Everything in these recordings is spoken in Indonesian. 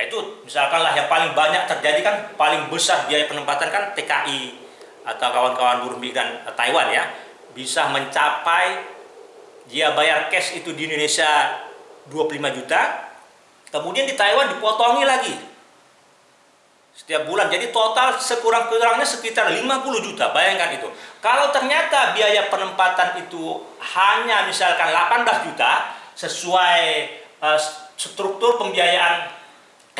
Yaitu misalkanlah yang paling banyak terjadi kan paling besar biaya penempatan kan TKI atau kawan-kawan buruh migran Taiwan ya. Bisa mencapai dia bayar cash itu di Indonesia 25 juta kemudian di Taiwan dipotongi lagi. Setiap bulan. Jadi total sekurang-kurangnya sekitar 50 juta. Bayangkan itu. Kalau ternyata biaya penempatan itu hanya misalkan 18 juta sesuai uh, struktur pembiayaan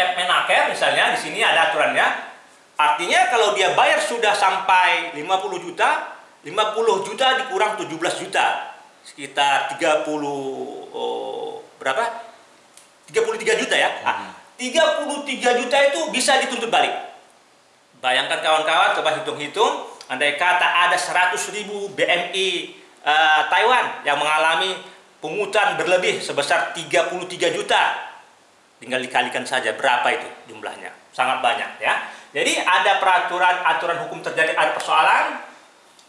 Kepmenaker misalnya di sini ada aturannya. Artinya kalau dia bayar sudah sampai 50 juta 50 juta dikurang 17 juta. Sekitar 30 oh, berapa? 33 juta ya. Hmm. 33 juta itu bisa dituntut balik. Bayangkan kawan-kawan, coba hitung-hitung, andai kata ada 100 ribu BMI uh, eh, Taiwan yang mengalami pungutan berlebih sebesar 33 juta. Tinggal dikalikan saja berapa itu jumlahnya. Sangat banyak ya. Jadi ada peraturan, aturan hukum terjadi, ada persoalan.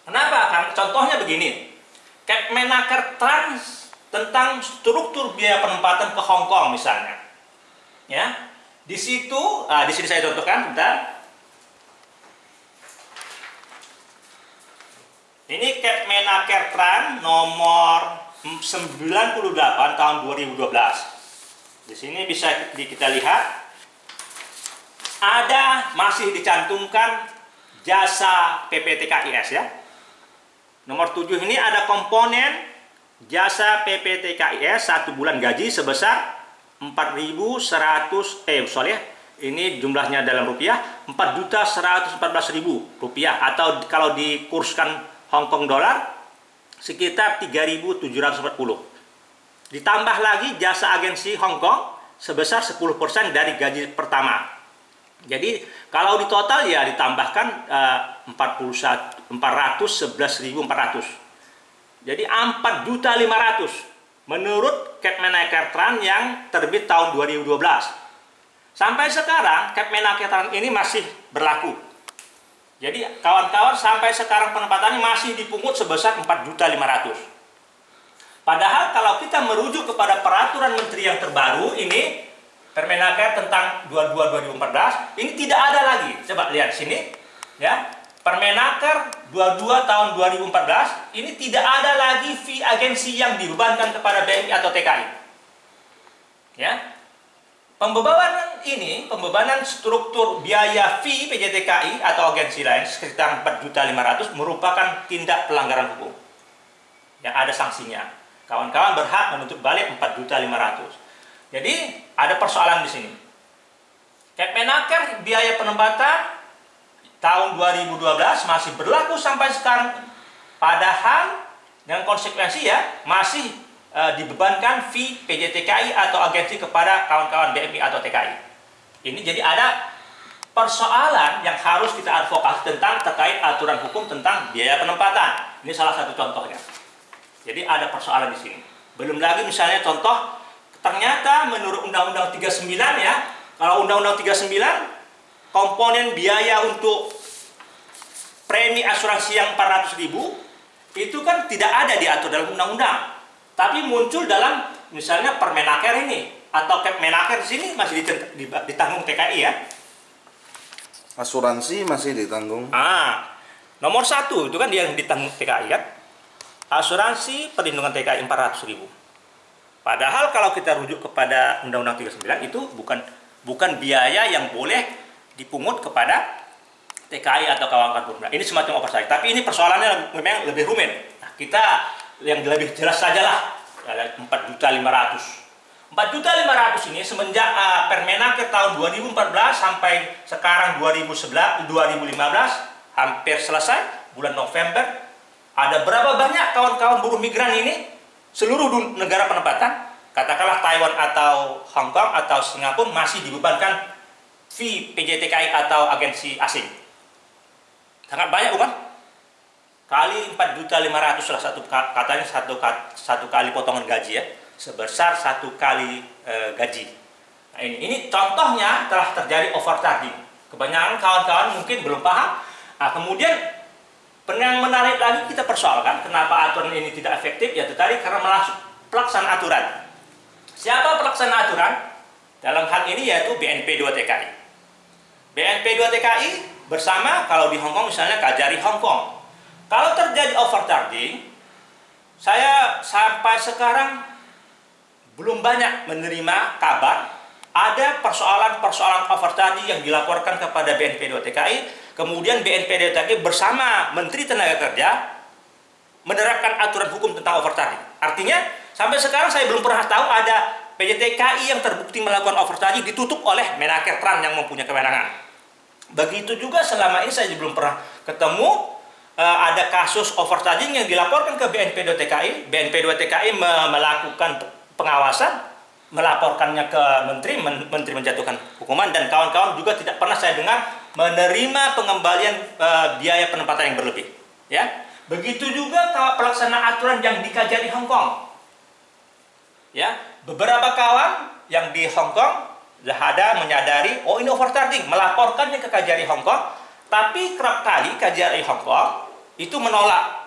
Kenapa? Kan contohnya begini. Kepmenaker Trans tentang struktur biaya penempatan ke Hong Kong misalnya ya di situ ah, di sini saya contohkan bentar ini Kepmenaker Tran nomor 98 tahun 2012 di sini bisa kita lihat. Ada masih dicantumkan jasa PPTKIS ya. Nomor 7 ini ada komponen jasa PPTKIS satu bulan gaji sebesar 4.100 eh soalnya ini jumlahnya dalam rupiah 4.114.000 rupiah. Atau kalau dikurskan Hong Kong dolar sekitar 3.740 ditambah lagi jasa agensi Hong Kong sebesar 10% dari gaji pertama jadi kalau di total ya ditambahkan uh, 41 411.400 jadi 4.500 menurut Kepmenaker Tran yang terbit tahun 2012. Sampai sekarang Kepmenaker Tran ini masih berlaku. Jadi kawan-kawan sampai sekarang penempatannya masih dipungut sebesar 4.500. Padahal kalau kita merujuk kepada peraturan menteri yang terbaru ini Permenaker tentang 22 2014 ini tidak ada lagi. Coba lihat sini ya. Permenaker 22 tahun 2014 ini tidak ada lagi fee agensi yang dibebankan kepada BNI atau TKI. Ya. Pembebanan ini, pembebanan struktur biaya fee PJTKI atau agensi lain sekitar 4.500 merupakan tindak pelanggaran hukum. Yang ada sanksinya. Kawan-kawan berhak menuntut balik 4.500. Jadi ada persoalan di sini. Kepmenaker biaya penempatan tahun 2012 masih berlaku sampai sekarang padahal dengan konsekuensi ya masih e, dibebankan fee PJTKI atau agensi kepada kawan-kawan BMI atau TKI ini jadi ada persoalan yang harus kita advokasi tentang terkait aturan hukum tentang biaya penempatan ini salah satu contohnya jadi ada persoalan di sini. Belum lagi misalnya contoh ternyata menurut Undang-Undang 39 ya kalau Undang-Undang 39 komponen biaya untuk premi asuransi yang 400 ribu itu kan tidak ada diatur dalam undang-undang. Tapi muncul dalam misalnya permenaker ini atau kepmenaker di sini masih ditanggung TKI ya. Asuransi masih ditanggung. Ah nomor satu itu kan dia yang ditanggung TKI kan asuransi perlindungan TKI 400 ribu padahal kalau kita rujuk kepada undang-undang 39 itu bukan bukan biaya yang boleh dipungut kepada TKI atau kawan-kawan buruh. Ini semacam oversight. Tapi ini persoalannya memang lebih rumit. Nah, kita yang lebih jelas saja lah. Ada 4 juta 500. 4 juta 500 ini semenjak uh, Permenaker tahun 2014 sampai sekarang 2011, 2015 hampir selesai bulan November. Ada berapa banyak kawan-kawan buruh migran ini seluruh negara penempatan katakanlah Taiwan atau Hong Kong atau Singapura masih dibebankan fee PJTKI atau agensi asing. Sangat banyak bukan? Kali 4 juta 500 salah satu katanya satu satu kali potongan gaji ya, sebesar satu kali e, gaji. Nah, ini ini contohnya telah terjadi overcharging. Kebanyakan kawan-kawan mungkin belum paham. Nah, kemudian yang menarik lagi kita persoalkan kenapa aturan ini tidak efektif ya tadi karena pelaksana aturan. Siapa pelaksana aturan? Dalam hal ini yaitu BNP 2 TKI. BNP 2 TKI bersama kalau di Hong Kong misalnya Kajari Hong Kong. Kalau terjadi overcharging, saya sampai sekarang belum banyak menerima kabar ada persoalan-persoalan overcharging yang dilaporkan kepada BNP 2 TKI, kemudian BNP 2 TKI bersama Menteri Tenaga Kerja menerapkan aturan hukum tentang overcharging. Artinya, sampai sekarang saya belum pernah tahu ada PJTKI yang terbukti melakukan overcharging ditutup oleh Menaker Tran yang mempunyai kewenangan. Begitu juga selama ini saya belum pernah ketemu uh, ada kasus overcharging yang dilaporkan ke BNP 2 TKI. BNP 2 TKI me melakukan pengawasan, melaporkannya ke menteri, men menteri menjatuhkan hukuman dan kawan-kawan juga tidak pernah saya dengar menerima pengembalian uh, biaya penempatan yang berlebih. Ya, begitu juga pelaksanaan aturan yang dikaji di Hong Kong. Ya, beberapa kawan yang di Hong Kong ada menyadari, oh ini overcharging, melaporkannya ke KJRI Hong Kong, tapi kerap kali KJRI Hong Kong itu menolak